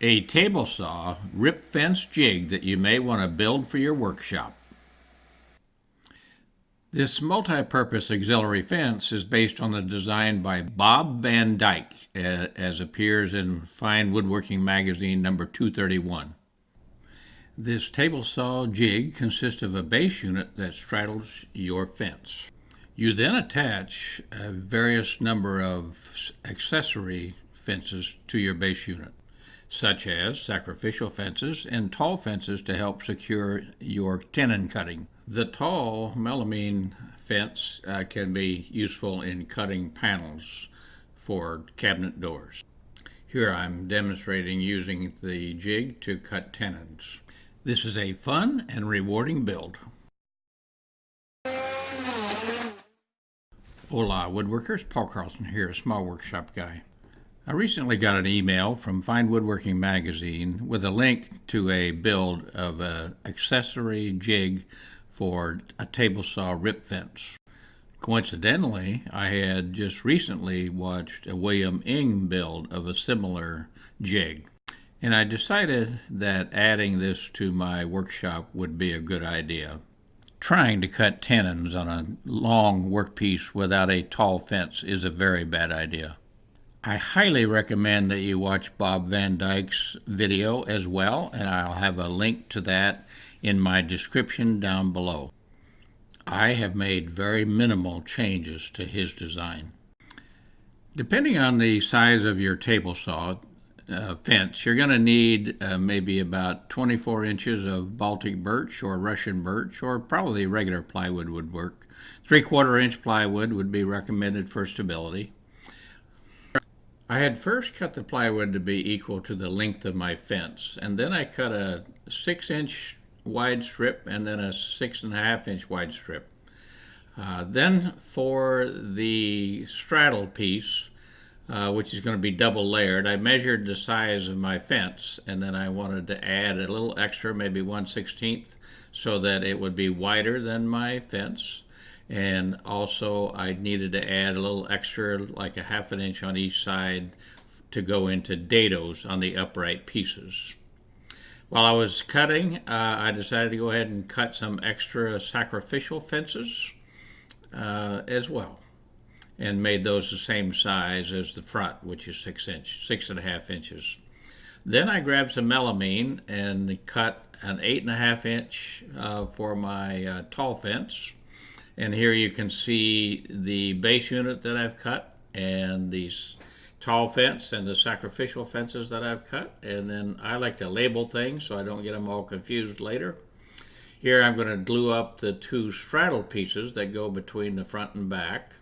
a table saw rip fence jig that you may want to build for your workshop. This multi-purpose auxiliary fence is based on the design by Bob Van Dyke as appears in Fine Woodworking Magazine number 231. This table saw jig consists of a base unit that straddles your fence. You then attach a various number of accessory fences to your base unit such as sacrificial fences and tall fences to help secure your tenon cutting. The tall melamine fence uh, can be useful in cutting panels for cabinet doors. Here I'm demonstrating using the jig to cut tenons. This is a fun and rewarding build. Hola woodworkers, Paul Carlson here, a small workshop guy. I recently got an email from Fine Woodworking Magazine with a link to a build of an accessory jig for a table saw rip fence. Coincidentally, I had just recently watched a William Ng build of a similar jig, and I decided that adding this to my workshop would be a good idea. Trying to cut tenons on a long workpiece without a tall fence is a very bad idea. I highly recommend that you watch Bob Van Dyke's video as well, and I'll have a link to that in my description down below. I have made very minimal changes to his design. Depending on the size of your table saw uh, fence, you're going to need uh, maybe about 24 inches of Baltic birch or Russian birch, or probably regular plywood would work. Three quarter inch plywood would be recommended for stability. I had first cut the plywood to be equal to the length of my fence, and then I cut a six inch wide strip and then a six and a half inch wide strip. Uh, then for the straddle piece, uh, which is going to be double layered, I measured the size of my fence and then I wanted to add a little extra, maybe 1 16th, so that it would be wider than my fence and also I needed to add a little extra like a half an inch on each side to go into dados on the upright pieces. While I was cutting, uh, I decided to go ahead and cut some extra sacrificial fences uh, as well and made those the same size as the front, which is six inch, six and a half inches. Then I grabbed some melamine and cut an eight and a half inch uh, for my uh, tall fence and here you can see the base unit that I've cut and these tall fence and the sacrificial fences that I've cut. And then I like to label things so I don't get them all confused later. Here I'm going to glue up the two straddle pieces that go between the front and back.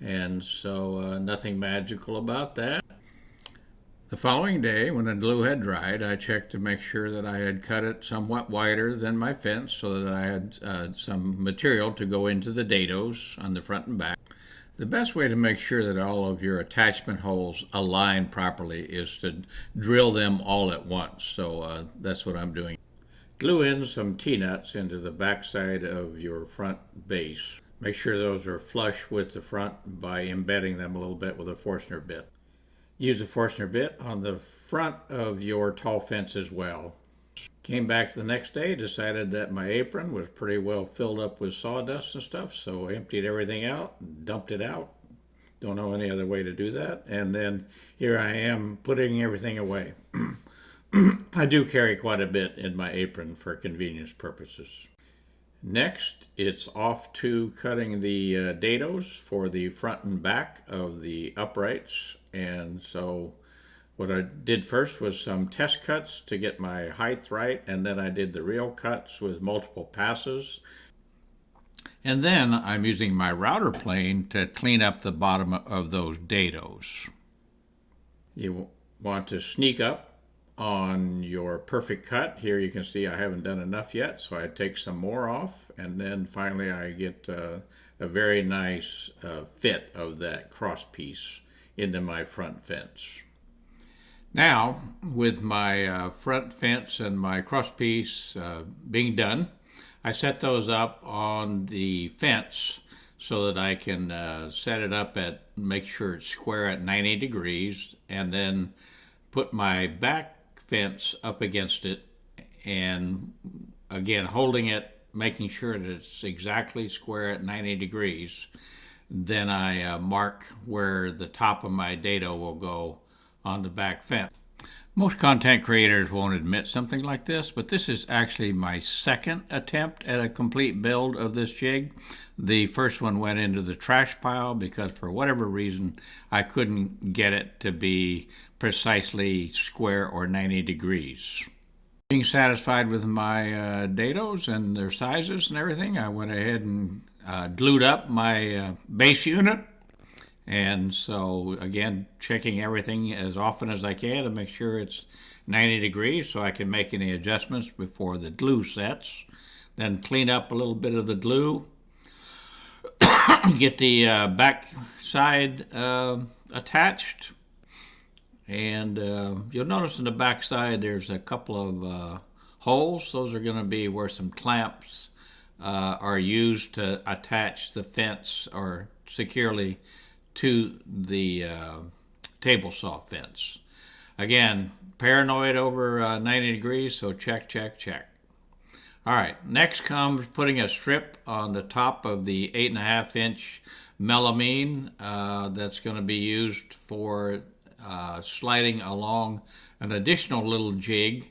And so uh, nothing magical about that. The following day, when the glue had dried, I checked to make sure that I had cut it somewhat wider than my fence so that I had uh, some material to go into the dados on the front and back. The best way to make sure that all of your attachment holes align properly is to drill them all at once. So uh, that's what I'm doing. Glue in some T-nuts into the backside of your front base. Make sure those are flush with the front by embedding them a little bit with a Forstner bit. Use a Forstner bit on the front of your tall fence as well. Came back the next day, decided that my apron was pretty well filled up with sawdust and stuff, so emptied everything out, dumped it out. Don't know any other way to do that. And then here I am putting everything away. I do carry quite a bit in my apron for convenience purposes. Next, it's off to cutting the uh, dados for the front and back of the uprights. And so what I did first was some test cuts to get my height right, and then I did the real cuts with multiple passes. And then I'm using my router plane to clean up the bottom of those dados. You want to sneak up on your perfect cut. Here you can see I haven't done enough yet, so I take some more off, and then finally I get uh, a very nice uh, fit of that cross piece into my front fence. Now, with my uh, front fence and my cross piece uh, being done, I set those up on the fence so that I can uh, set it up at, make sure it's square at 90 degrees, and then put my back fence up against it and again holding it, making sure that it's exactly square at 90 degrees. Then I uh, mark where the top of my dado will go on the back fence. Most content creators won't admit something like this, but this is actually my second attempt at a complete build of this jig. The first one went into the trash pile because for whatever reason I couldn't get it to be precisely square or 90 degrees. Being satisfied with my uh, dados and their sizes and everything, I went ahead and uh, glued up my uh, base unit and so again, checking everything as often as I can to make sure it's 90 degrees so I can make any adjustments before the glue sets. Then clean up a little bit of the glue. Get the uh, back side uh, attached. And uh, you'll notice in the back side there's a couple of uh, holes. Those are going to be where some clamps uh, are used to attach the fence or securely to the uh, table saw fence. Again, paranoid over uh, 90 degrees, so check, check, check. All right, next comes putting a strip on the top of the 8.5 inch melamine uh, that's going to be used for uh, sliding along an additional little jig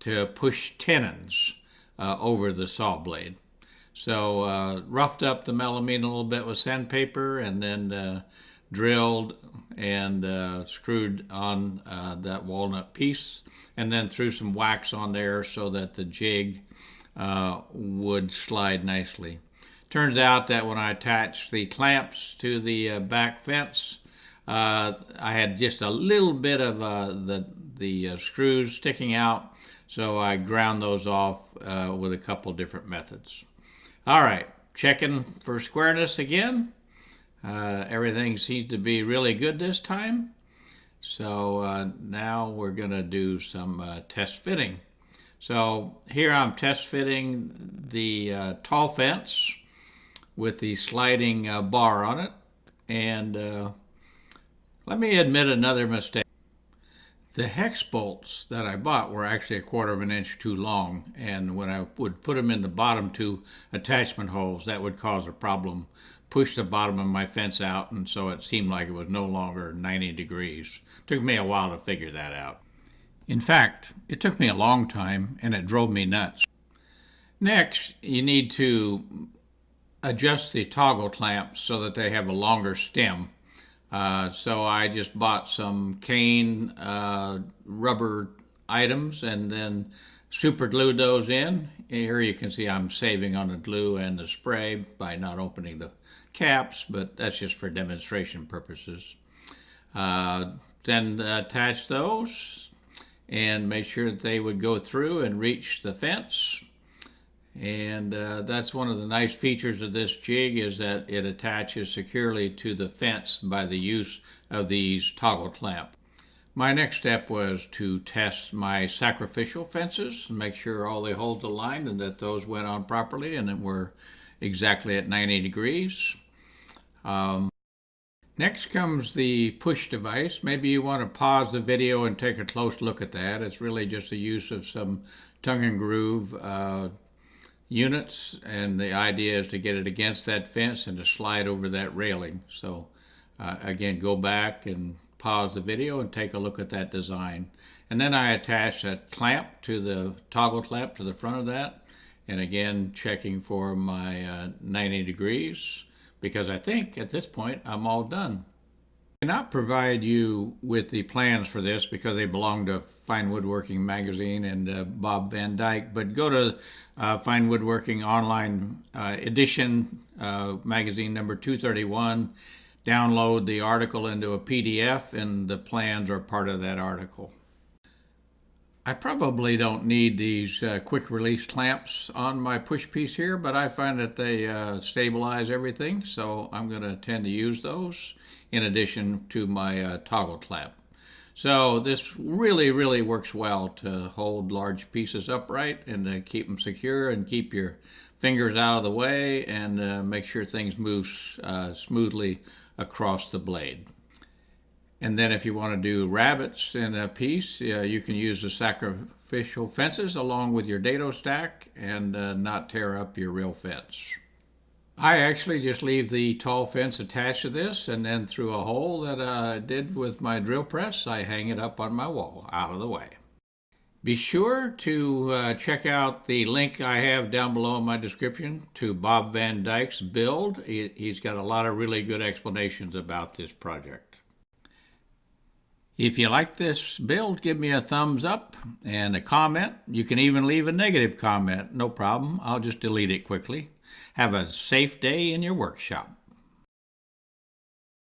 to push tenons uh, over the saw blade. So uh, roughed up the melamine a little bit with sandpaper and then uh, drilled and uh, screwed on uh, that walnut piece and then threw some wax on there so that the jig uh, would slide nicely. Turns out that when I attached the clamps to the uh, back fence, I had just a little bit of the, the screws sticking out so I ground those off with a couple different methods. All right, checking for squareness again. Uh, everything seems to be really good this time. So uh, now we're going to do some uh, test fitting. So here I'm test fitting the uh, tall fence with the sliding uh, bar on it. And uh, let me admit another mistake. The hex bolts that I bought were actually a quarter of an inch too long, and when I would put them in the bottom two attachment holes, that would cause a problem, push the bottom of my fence out, and so it seemed like it was no longer 90 degrees. Took me a while to figure that out. In fact, it took me a long time, and it drove me nuts. Next, you need to adjust the toggle clamps so that they have a longer stem uh, so I just bought some cane uh, rubber items and then super glued those in. Here you can see I'm saving on the glue and the spray by not opening the caps, but that's just for demonstration purposes. Uh, then attach those and make sure that they would go through and reach the fence. And uh, that's one of the nice features of this jig is that it attaches securely to the fence by the use of these toggle clamp. My next step was to test my sacrificial fences and make sure all they hold the holes aligned and that those went on properly and that were exactly at 90 degrees. Um, next comes the push device. Maybe you want to pause the video and take a close look at that. It's really just the use of some tongue and groove uh, units and the idea is to get it against that fence and to slide over that railing. So uh, again, go back and pause the video and take a look at that design. And then I attach a clamp to the toggle clamp to the front of that. And again, checking for my uh, 90 degrees because I think at this point I'm all done cannot provide you with the plans for this? Because they belong to Fine Woodworking Magazine and uh, Bob Van Dyke, but go to uh, Fine Woodworking Online uh, Edition, uh, magazine number 231, download the article into a PDF, and the plans are part of that article. I probably don't need these uh, quick release clamps on my push piece here, but I find that they uh, stabilize everything, so I'm going to tend to use those in addition to my uh, toggle clamp. So this really, really works well to hold large pieces upright and to keep them secure and keep your fingers out of the way and uh, make sure things move uh, smoothly across the blade. And then if you want to do rabbets in a piece, you can use the sacrificial fences along with your dado stack and uh, not tear up your real fence. I actually just leave the tall fence attached to this and then through a hole that I did with my drill press, I hang it up on my wall out of the way. Be sure to uh, check out the link I have down below in my description to Bob Van Dyke's build. He, he's got a lot of really good explanations about this project. If you like this build, give me a thumbs up and a comment. You can even leave a negative comment, no problem. I'll just delete it quickly. Have a safe day in your workshop.